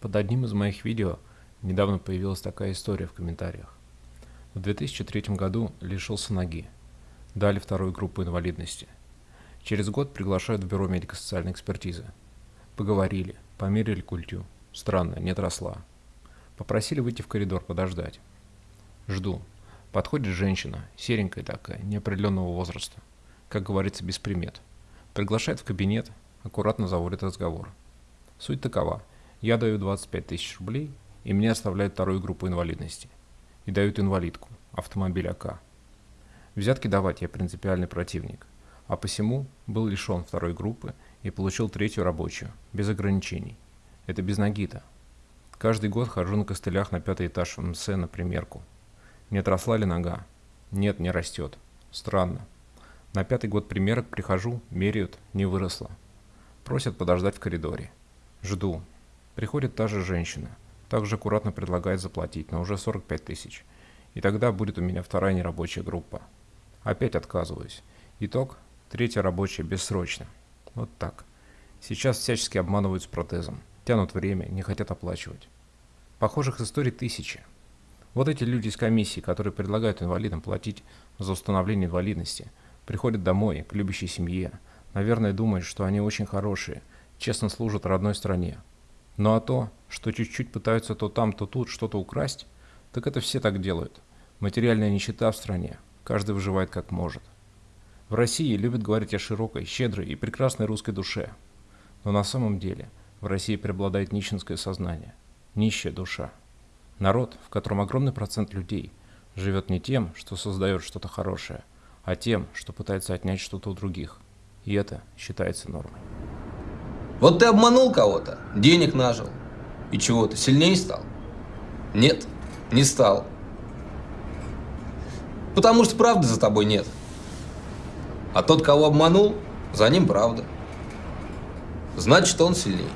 Под одним из моих видео недавно появилась такая история в комментариях. В 2003 году лишился ноги. Дали вторую группу инвалидности. Через год приглашают в бюро медико-социальной экспертизы. Поговорили, померили культю. Странно, не отросла. Попросили выйти в коридор подождать. Жду. Подходит женщина, серенькая такая, неопределенного возраста. Как говорится, без примет. Приглашает в кабинет, аккуратно заводит разговор. Суть такова. Я даю 25 тысяч рублей, и мне оставляют вторую группу инвалидности. И дают инвалидку, автомобиль АК. Взятки давать я принципиальный противник, а посему был лишен второй группы и получил третью рабочую, без ограничений. Это без ноги-то. Каждый год хожу на костылях на пятый этаж МС на примерку. Не отросла ли нога? Нет, не растет. Странно. На пятый год примерок прихожу, меряют, не выросла. Просят подождать в коридоре. Жду, Приходит та же женщина, также аккуратно предлагает заплатить, но уже 45 тысяч. И тогда будет у меня вторая нерабочая группа. Опять отказываюсь. Итог – третья рабочая бессрочно. Вот так. Сейчас всячески обманывают с протезом. Тянут время, не хотят оплачивать. Похожих историй тысячи. Вот эти люди из комиссии, которые предлагают инвалидам платить за установление инвалидности, приходят домой, к любящей семье, наверное, думают, что они очень хорошие, честно служат родной стране, ну а то, что чуть-чуть пытаются то там, то тут что-то украсть, так это все так делают. Материальная нищета в стране, каждый выживает как может. В России любят говорить о широкой, щедрой и прекрасной русской душе. Но на самом деле в России преобладает нищенское сознание, нищая душа. Народ, в котором огромный процент людей живет не тем, что создает что-то хорошее, а тем, что пытается отнять что-то у других. И это считается нормой. Вот ты обманул кого-то, денег нажил. И чего, ты сильнее стал? Нет, не стал. Потому что правды за тобой нет. А тот, кого обманул, за ним правда. Значит, он сильнее.